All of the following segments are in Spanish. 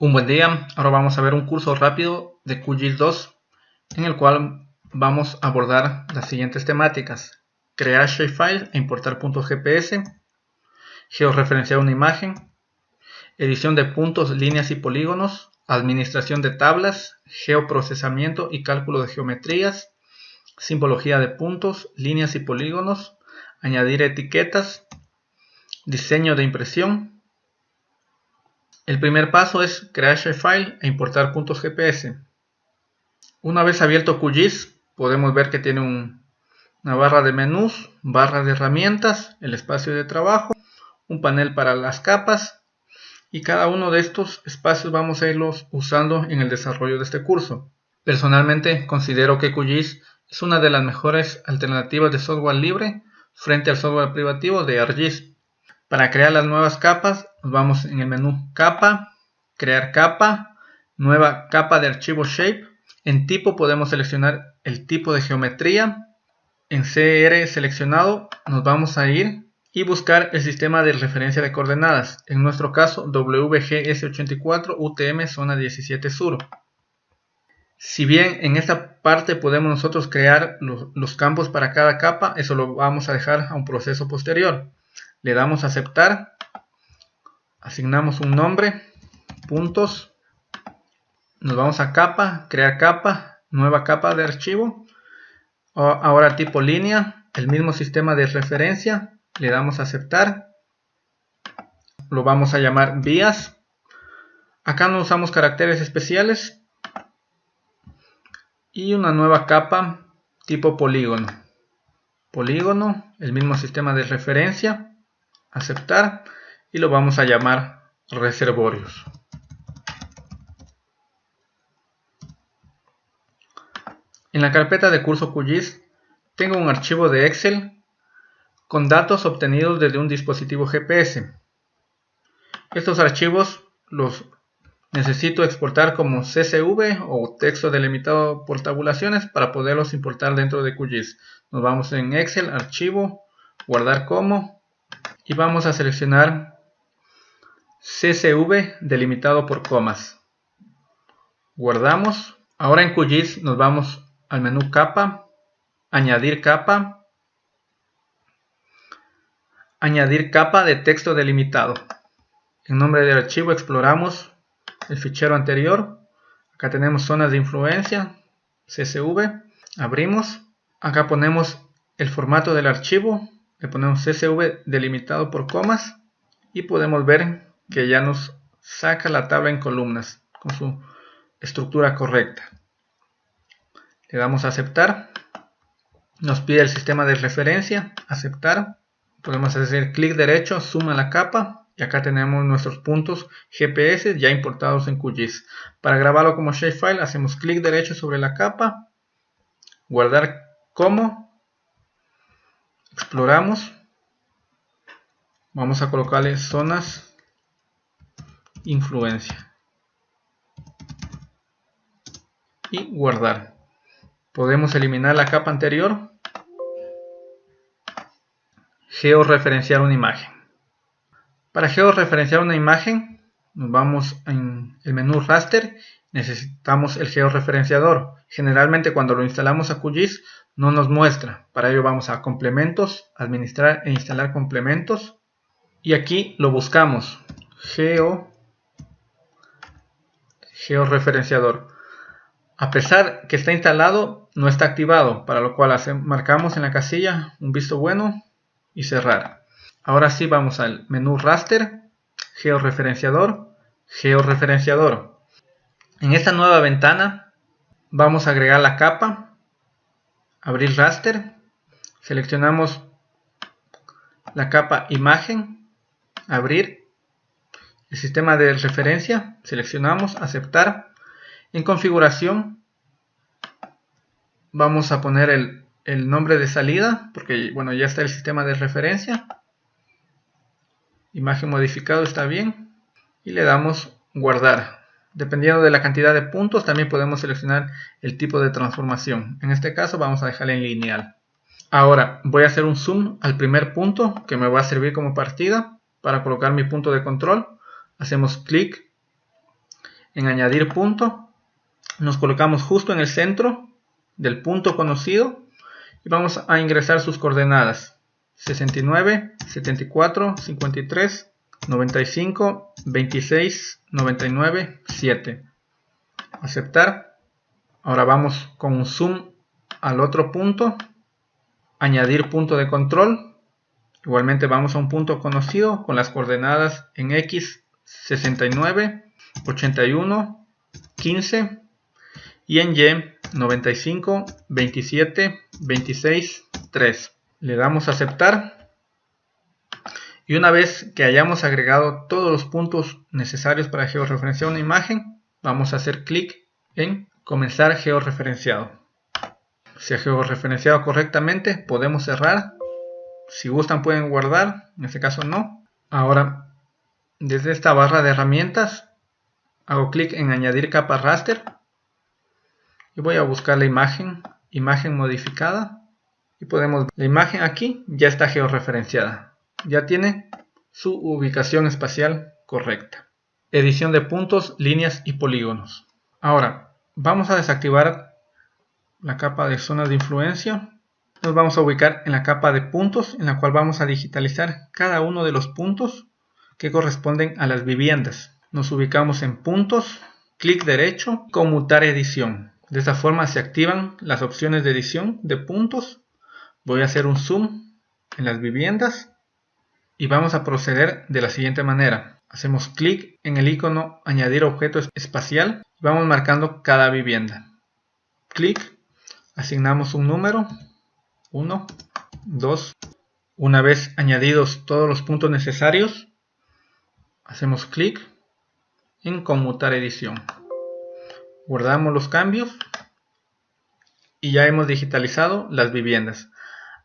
Un buen día, ahora vamos a ver un curso rápido de QGIS 2 en el cual vamos a abordar las siguientes temáticas. Crear shapefile e importar puntos GPS, georreferenciar una imagen, edición de puntos, líneas y polígonos, administración de tablas, geoprocesamiento y cálculo de geometrías, simbología de puntos, líneas y polígonos, añadir etiquetas, diseño de impresión, el primer paso es crear shapefile e importar puntos GPS. Una vez abierto QGIS, podemos ver que tiene una barra de menús, barra de herramientas, el espacio de trabajo, un panel para las capas y cada uno de estos espacios vamos a irlos usando en el desarrollo de este curso. Personalmente considero que QGIS es una de las mejores alternativas de software libre frente al software privativo de ArcGIS. Para crear las nuevas capas, vamos en el menú capa, crear capa, nueva capa de archivo shape. En tipo podemos seleccionar el tipo de geometría. En CR seleccionado nos vamos a ir y buscar el sistema de referencia de coordenadas. En nuestro caso WGS84 UTM zona 17 sur. Si bien en esta parte podemos nosotros crear los, los campos para cada capa, eso lo vamos a dejar a un proceso posterior le damos a aceptar, asignamos un nombre, puntos, nos vamos a capa, crear capa, nueva capa de archivo, ahora tipo línea, el mismo sistema de referencia, le damos a aceptar, lo vamos a llamar vías, acá no usamos caracteres especiales, y una nueva capa tipo polígono, polígono, el mismo sistema de referencia, aceptar y lo vamos a llamar reservorios. En la carpeta de curso QGIS tengo un archivo de Excel con datos obtenidos desde un dispositivo GPS. Estos archivos los necesito exportar como CSV o texto delimitado por tabulaciones para poderlos importar dentro de QGIS. Nos vamos en Excel, archivo, guardar como y vamos a seleccionar CSV delimitado por comas. Guardamos. Ahora en QGIS nos vamos al menú capa, añadir capa, añadir capa de texto delimitado. En nombre del archivo exploramos el fichero anterior. Acá tenemos zonas de influencia, CSV. Abrimos. Acá ponemos el formato del archivo le ponemos CSV delimitado por comas y podemos ver que ya nos saca la tabla en columnas con su estructura correcta. Le damos a aceptar. Nos pide el sistema de referencia, aceptar. Podemos hacer clic derecho, suma la capa y acá tenemos nuestros puntos GPS ya importados en QGIS. Para grabarlo como shapefile hacemos clic derecho sobre la capa, guardar como exploramos. Vamos a colocarle zonas influencia y guardar. Podemos eliminar la capa anterior georreferenciar una imagen. Para georreferenciar una imagen nos vamos en el menú raster. Necesitamos el georreferenciador. Generalmente cuando lo instalamos a QGIS no nos muestra. Para ello vamos a complementos, administrar e instalar complementos. Y aquí lo buscamos. Geo, georreferenciador. A pesar que está instalado, no está activado, para lo cual marcamos en la casilla un visto bueno y cerrar. Ahora sí vamos al menú raster, georreferenciador, georreferenciador. En esta nueva ventana vamos a agregar la capa abrir raster, seleccionamos la capa imagen, abrir, el sistema de referencia, seleccionamos aceptar, en configuración vamos a poner el, nombre de salida, porque bueno ya está el sistema de referencia, imagen modificado está bien, y le damos guardar. Dependiendo de la cantidad de puntos, también podemos seleccionar el tipo de transformación. En este caso vamos a dejarle en lineal. Ahora voy a hacer un zoom al primer punto que me va a servir como partida para colocar mi punto de control. Hacemos clic en añadir punto, nos colocamos justo en el centro del punto conocido y vamos a ingresar sus coordenadas 69, 74, 53, 95, 26, 99, 7. Aceptar. Ahora vamos con un zoom al otro punto. Añadir punto de control. Igualmente vamos a un punto conocido con las coordenadas en X 69, 81, 15 y en Y 95, 27, 26, 3. Le damos a aceptar. Y una vez que hayamos agregado todos los puntos necesarios para georreferenciar una imagen, vamos a hacer clic en comenzar georreferenciado. Si ha georreferenciado correctamente, podemos cerrar. Si gustan pueden guardar, en este caso no. Ahora, desde esta barra de herramientas, hago clic en añadir capa raster y voy a buscar la imagen, imagen modificada y podemos la imagen aquí ya está georreferenciada, ya tiene su ubicación espacial correcta. Edición de puntos, líneas y polígonos. Ahora vamos a desactivar la capa de zonas de influencia. Nos vamos a ubicar en la capa de puntos en la cual vamos a digitalizar cada uno de los puntos que corresponden a las viviendas. Nos ubicamos en puntos, clic derecho, conmutar edición. De esta forma se activan las opciones de edición de puntos. Voy a hacer un zoom en las viviendas y vamos a proceder de la siguiente manera. Hacemos clic en el icono añadir objeto espacial y vamos marcando cada vivienda. Clic, asignamos un número, 1, 2. Una vez añadidos todos los puntos necesarios, hacemos clic en conmutar edición guardamos los cambios y ya hemos digitalizado las viviendas.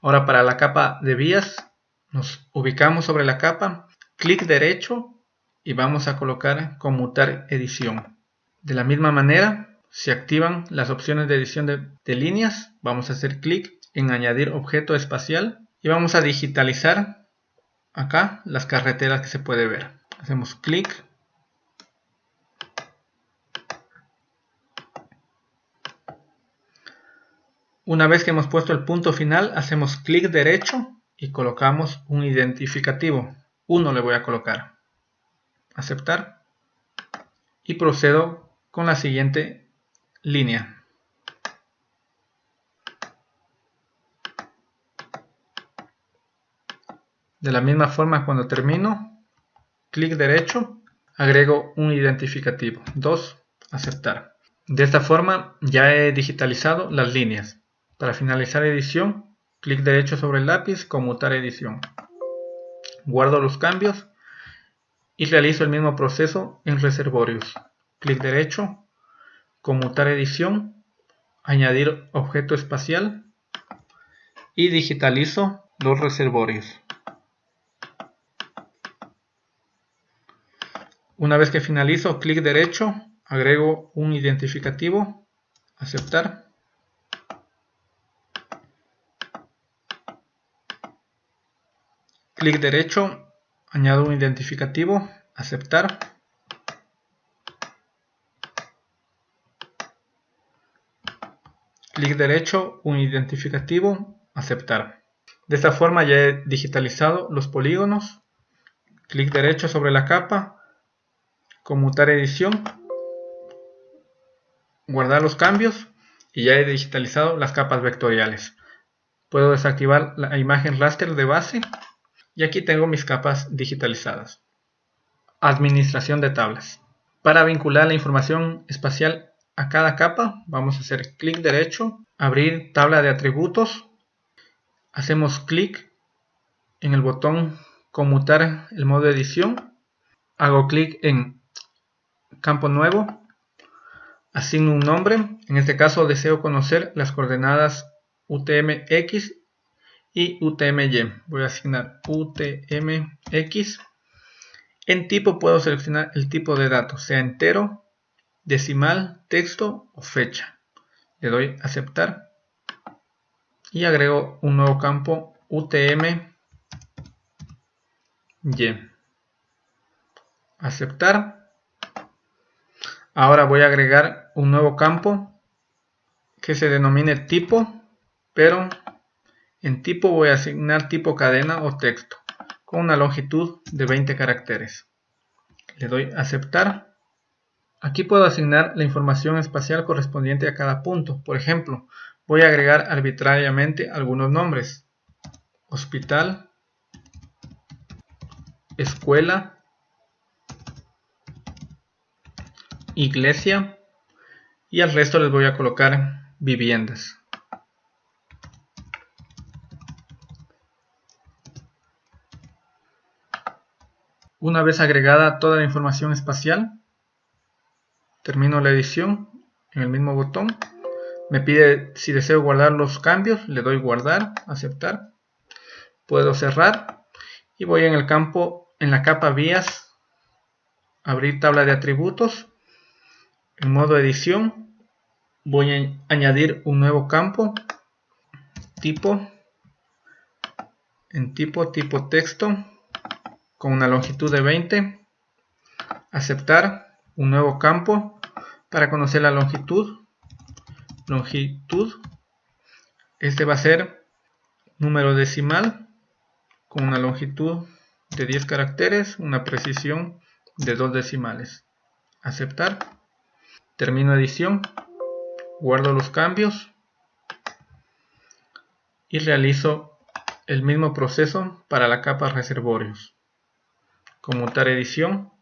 Ahora para la capa de vías nos ubicamos sobre la capa, clic derecho y vamos a colocar conmutar edición. De la misma manera, se activan las opciones de edición de, de líneas, vamos a hacer clic en añadir objeto espacial y vamos a digitalizar acá las carreteras que se puede ver. Hacemos clic Una vez que hemos puesto el punto final, hacemos clic derecho y colocamos un identificativo. Uno le voy a colocar. Aceptar. Y procedo con la siguiente línea. De la misma forma, cuando termino, clic derecho, agrego un identificativo. 2. Aceptar. De esta forma ya he digitalizado las líneas. Para finalizar edición, clic derecho sobre el lápiz, conmutar edición. Guardo los cambios y realizo el mismo proceso en reservorios. Clic derecho, conmutar edición, añadir objeto espacial y digitalizo los reservorios. Una vez que finalizo, clic derecho, agrego un identificativo, aceptar Clic derecho, añado un identificativo, aceptar. Clic derecho, un identificativo, aceptar. De esta forma ya he digitalizado los polígonos. Clic derecho sobre la capa, conmutar edición, guardar los cambios y ya he digitalizado las capas vectoriales. Puedo desactivar la imagen raster de base y aquí tengo mis capas digitalizadas. Administración de tablas. Para vincular la información espacial a cada capa, vamos a hacer clic derecho, abrir tabla de atributos, hacemos clic en el botón conmutar el modo de edición, hago clic en campo nuevo, asigno un nombre, en este caso deseo conocer las coordenadas UTM-X y UTM-Y. Voy a asignar UTM-X. En tipo puedo seleccionar el tipo de datos, sea entero, decimal, texto o fecha. Le doy aceptar y agrego un nuevo campo UTM-Y. Aceptar. Ahora voy a agregar un nuevo campo que se denomine tipo, pero en tipo voy a asignar tipo cadena o texto con una longitud de 20 caracteres. Le doy aceptar. Aquí puedo asignar la información espacial correspondiente a cada punto. Por ejemplo, voy a agregar arbitrariamente algunos nombres. Hospital, escuela, iglesia y al resto les voy a colocar viviendas. Una vez agregada toda la información espacial, termino la edición en el mismo botón. Me pide si deseo guardar los cambios, le doy guardar, aceptar. Puedo cerrar y voy en el campo, en la capa vías, abrir tabla de atributos. En modo edición voy a añadir un nuevo campo, tipo, en tipo, tipo texto con una longitud de 20, aceptar un nuevo campo para conocer la longitud, longitud, este va a ser número decimal con una longitud de 10 caracteres, una precisión de 2 decimales, aceptar, termino edición, guardo los cambios. Y realizo el mismo proceso para la capa reservorios conmutar edición,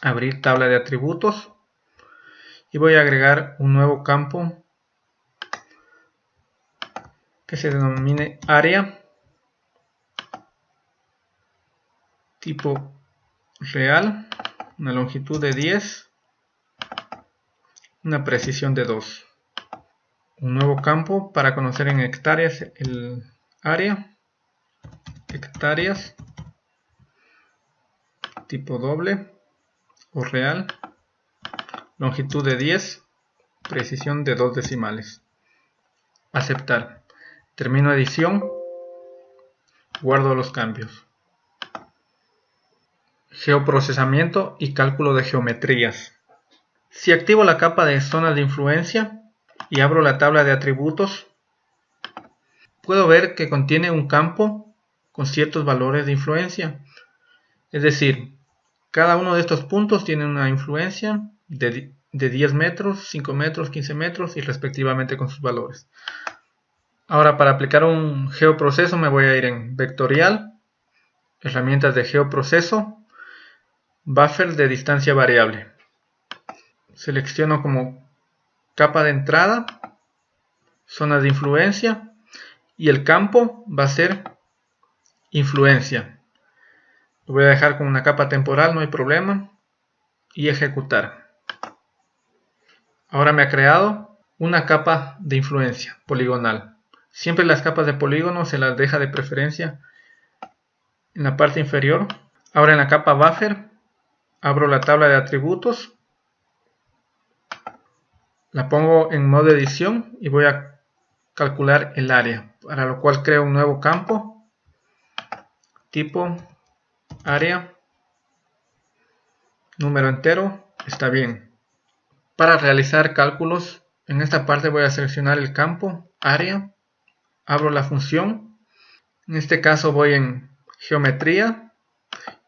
abrir tabla de atributos. Y voy a agregar un nuevo campo que se denomine área tipo real, una longitud de 10, una precisión de 2. Un nuevo campo para conocer en hectáreas el área hectáreas tipo doble o real longitud de 10 precisión de 2 decimales. Aceptar. Termino edición. Guardo los cambios. Geoprocesamiento y cálculo de geometrías. Si activo la capa de zonas de influencia y abro la tabla de atributos puedo ver que contiene un campo con ciertos valores de influencia. Es decir, cada uno de estos puntos tiene una influencia de, 10 metros, 5 metros, 15 metros y respectivamente con sus valores. Ahora para aplicar un geoproceso me voy a ir en vectorial, herramientas de geoproceso, buffer de distancia variable. Selecciono como capa de entrada, zonas de influencia y el campo va a ser influencia. Lo voy a dejar con una capa temporal, no hay problema. Y ejecutar. Ahora me ha creado una capa de influencia poligonal. Siempre las capas de polígono se las deja de preferencia en la parte inferior. Ahora en la capa buffer abro la tabla de atributos. La pongo en modo edición y voy a calcular el área. Para lo cual creo un nuevo campo tipo, área, número entero, está bien. Para realizar cálculos, en esta parte voy a seleccionar el campo, área, abro la función, en este caso voy en geometría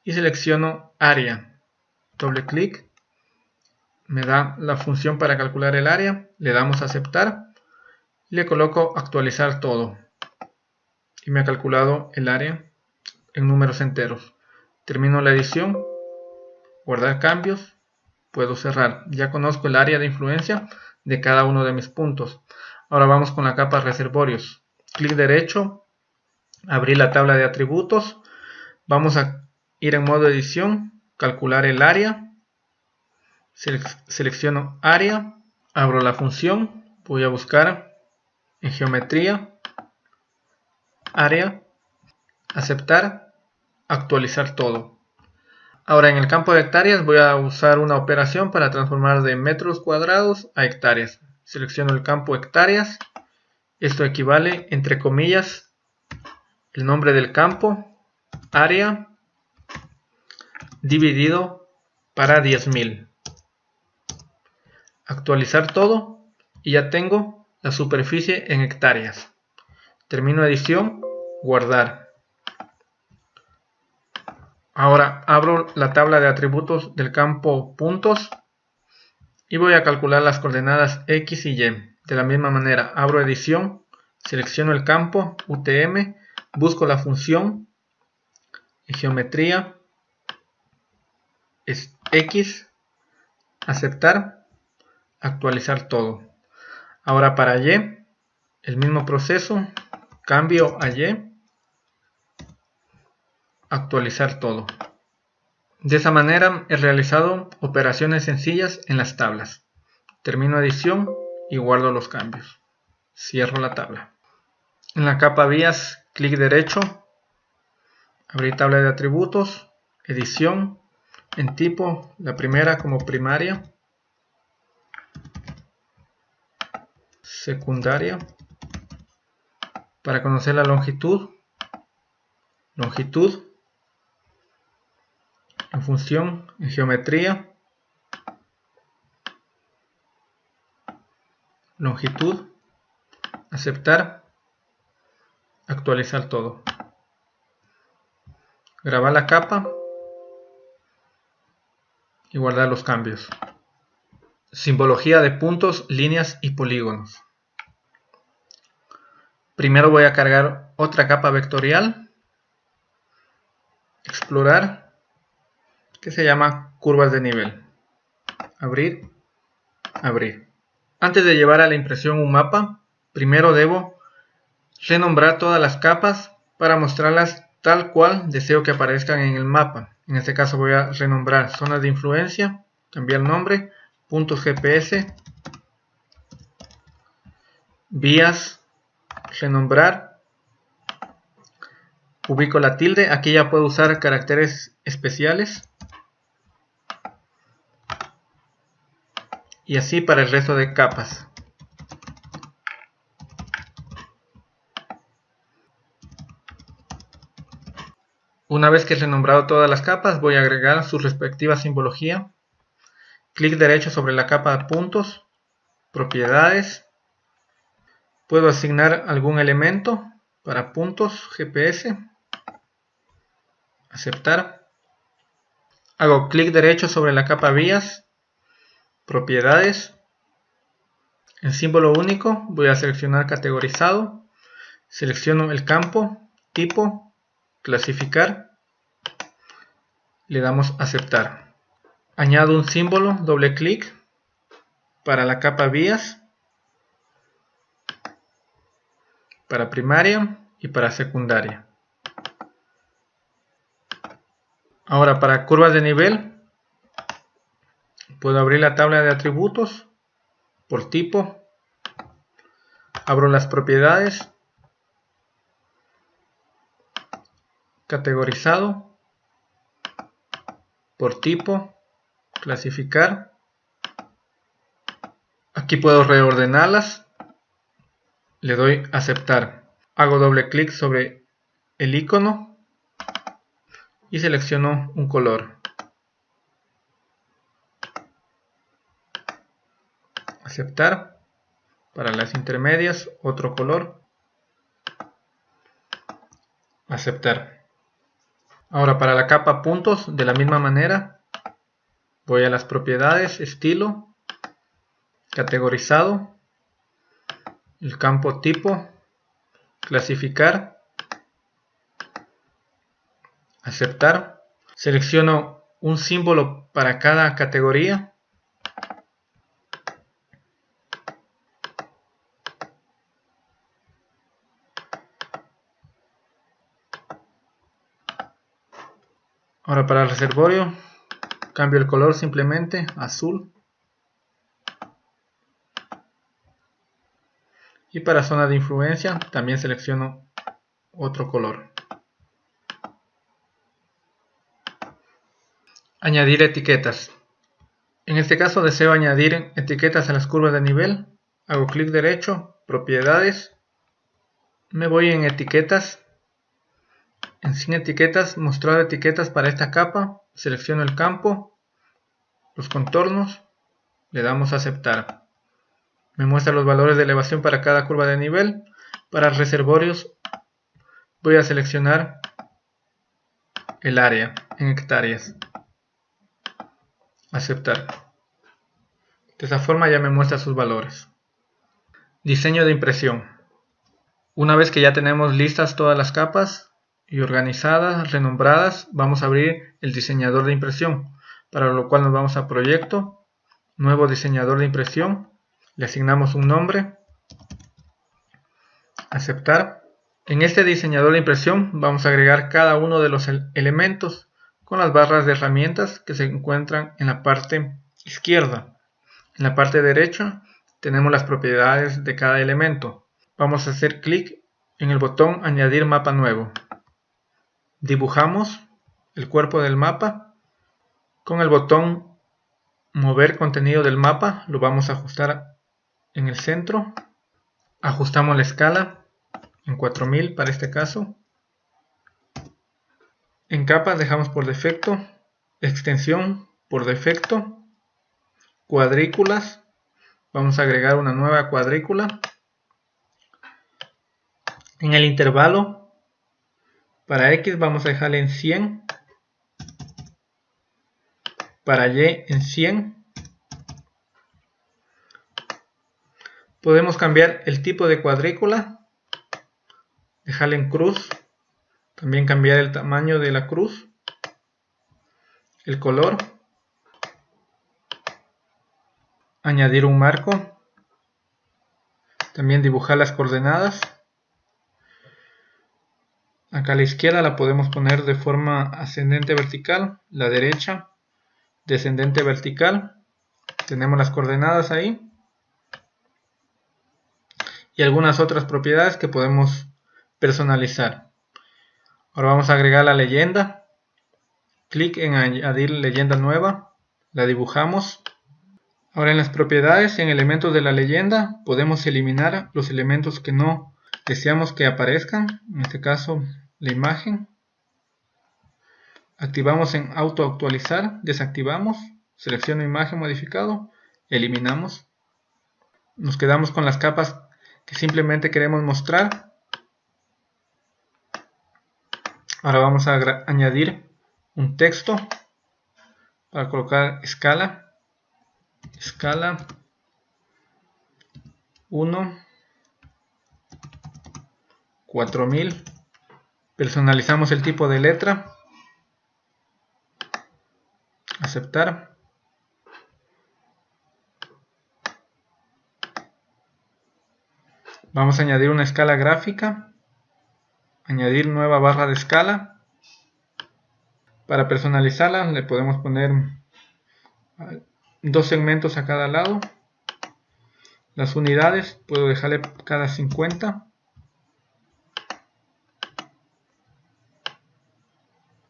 y selecciono área, doble clic, me da la función para calcular el área, le damos a aceptar, le coloco actualizar todo y me ha calculado el área en números enteros. Termino la edición, guardar cambios, puedo cerrar. Ya conozco el área de influencia de cada uno de mis puntos. Ahora vamos con la capa reservorios. Clic derecho, abrir la tabla de atributos. Vamos a ir en modo edición, calcular el área. Selecciono área, abro la función, voy a buscar en geometría, área, aceptar actualizar todo. Ahora en el campo de hectáreas voy a usar una operación para transformar de metros cuadrados a hectáreas. Selecciono el campo hectáreas. Esto equivale, entre comillas, el nombre del campo, área, dividido para 10.000. Actualizar todo y ya tengo la superficie en hectáreas. Termino edición, guardar. Ahora abro la tabla de atributos del campo puntos y voy a calcular las coordenadas X y Y. De la misma manera, abro edición, selecciono el campo UTM, busco la función geometría, es X, aceptar, actualizar todo. Ahora para Y, el mismo proceso, cambio a Y, actualizar todo. De esa manera he realizado operaciones sencillas en las tablas. Termino edición y guardo los cambios. Cierro la tabla. En la capa vías, clic derecho, abrir tabla de atributos, edición, en tipo, la primera como primaria, secundaria, para conocer la longitud, longitud, en función, en geometría, longitud, aceptar, actualizar todo. Grabar la capa y guardar los cambios. Simbología de puntos, líneas y polígonos. Primero voy a cargar otra capa vectorial. Explorar que se llama curvas de nivel. Abrir, abrir. Antes de llevar a la impresión un mapa, primero debo renombrar todas las capas para mostrarlas tal cual deseo que aparezcan en el mapa. En este caso voy a renombrar zonas de influencia, cambiar nombre, puntos GPS, vías, renombrar, ubico la tilde, aquí ya puedo usar caracteres especiales y así para el resto de capas. Una vez que he renombrado todas las capas, voy a agregar su respectiva simbología. Clic derecho sobre la capa de puntos, propiedades. Puedo asignar algún elemento para puntos GPS. Aceptar. Hago clic derecho sobre la capa vías propiedades, en símbolo único voy a seleccionar categorizado, selecciono el campo, tipo, clasificar, le damos aceptar. Añado un símbolo, doble clic, para la capa vías, para primaria y para secundaria. Ahora para curvas de nivel Puedo abrir la tabla de atributos por tipo. Abro las propiedades. Categorizado. Por tipo. Clasificar. Aquí puedo reordenarlas. Le doy aceptar. Hago doble clic sobre el icono y selecciono un color. Aceptar. Para las intermedias otro color. Aceptar. Ahora para la capa puntos de la misma manera voy a las propiedades estilo categorizado el campo tipo clasificar aceptar. Selecciono un símbolo para cada categoría Ahora para el reservorio cambio el color simplemente azul. Y para zona de influencia también selecciono otro color. Añadir etiquetas. En este caso deseo añadir etiquetas a las curvas de nivel. Hago clic derecho, propiedades. Me voy en etiquetas en sin etiquetas, mostrar etiquetas para esta capa, selecciono el campo, los contornos, le damos a aceptar. Me muestra los valores de elevación para cada curva de nivel. Para reservorios voy a seleccionar el área en hectáreas. Aceptar. De esta forma ya me muestra sus valores. Diseño de impresión. Una vez que ya tenemos listas todas las capas y organizadas, renombradas, vamos a abrir el diseñador de impresión, para lo cual nos vamos a proyecto, nuevo diseñador de impresión, le asignamos un nombre, aceptar. En este diseñador de impresión vamos a agregar cada uno de los elementos con las barras de herramientas que se encuentran en la parte izquierda. En la parte derecha tenemos las propiedades de cada elemento. Vamos a hacer clic en el botón añadir mapa nuevo. Dibujamos el cuerpo del mapa. Con el botón mover contenido del mapa lo vamos a ajustar en el centro. Ajustamos la escala en 4000 para este caso. En capas dejamos por defecto extensión por defecto, cuadrículas, vamos a agregar una nueva cuadrícula. En el intervalo, para X vamos a dejarle en 100, para Y en 100. Podemos cambiar el tipo de cuadrícula dejarle en cruz, también cambiar el tamaño de la cruz, el color, añadir un marco, también dibujar las coordenadas. Acá a la izquierda la podemos poner de forma ascendente vertical, la derecha descendente vertical. Tenemos las coordenadas ahí. Y algunas otras propiedades que podemos personalizar. Ahora vamos a agregar la leyenda. Clic en añadir leyenda nueva. La dibujamos. Ahora en las propiedades, en elementos de la leyenda, podemos eliminar los elementos que no deseamos que aparezcan. En este caso, la imagen. Activamos en auto actualizar, desactivamos, selecciono imagen modificado, eliminamos. Nos quedamos con las capas que simplemente queremos mostrar Ahora vamos a añadir un texto para colocar escala. Escala 1 4000. Personalizamos el tipo de letra. Aceptar. Vamos a añadir una escala gráfica añadir nueva barra de escala para personalizarla le podemos poner dos segmentos a cada lado las unidades puedo dejarle cada 50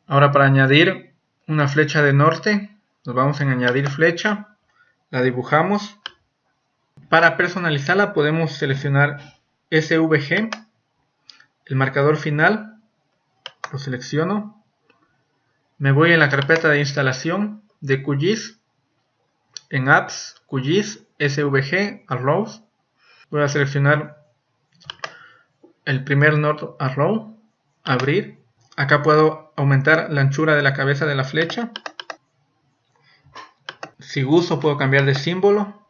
ahora para añadir una flecha de norte nos vamos a añadir flecha la dibujamos. Para personalizarla podemos seleccionar SVG el marcador final, lo selecciono, me voy en la carpeta de instalación de QGIS, en Apps, QGIS, SVG, Arrows, voy a seleccionar el primer Node Arrow, abrir, acá puedo aumentar la anchura de la cabeza de la flecha, si gusto puedo cambiar de símbolo,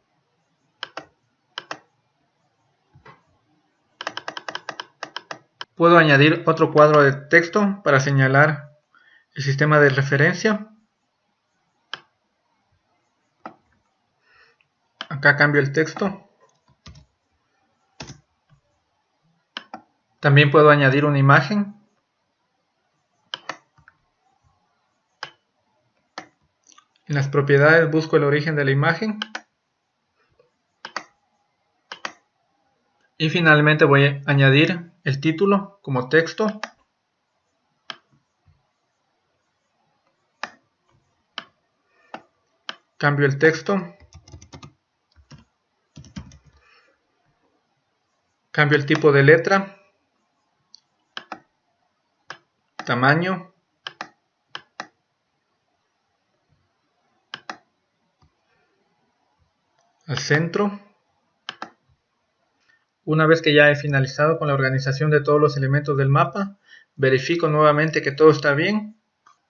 Puedo añadir otro cuadro de texto para señalar el sistema de referencia. Acá cambio el texto. También puedo añadir una imagen. En las propiedades busco el origen de la imagen. Y finalmente voy a añadir el título como texto. Cambio el texto. Cambio el tipo de letra. Tamaño. Al centro. Una vez que ya he finalizado con la organización de todos los elementos del mapa, verifico nuevamente que todo está bien.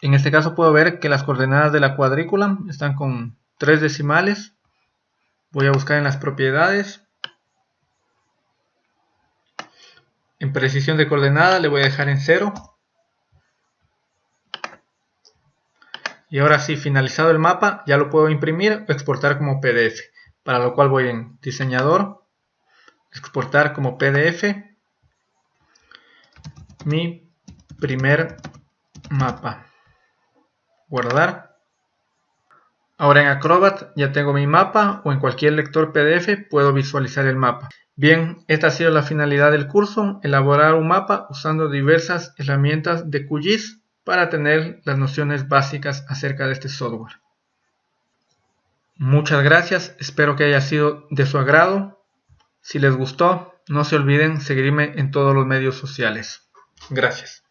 En este caso puedo ver que las coordenadas de la cuadrícula están con tres decimales. Voy a buscar en las propiedades. En precisión de coordenada le voy a dejar en 0. Y ahora sí, finalizado el mapa, ya lo puedo imprimir o exportar como PDF. Para lo cual voy en diseñador, exportar como PDF mi primer mapa. Guardar. Ahora en Acrobat ya tengo mi mapa o en cualquier lector PDF puedo visualizar el mapa. Bien, esta ha sido la finalidad del curso, elaborar un mapa usando diversas herramientas de QGIS para tener las nociones básicas acerca de este software. Muchas gracias, espero que haya sido de su agrado. Si les gustó, no se olviden seguirme en todos los medios sociales. Gracias.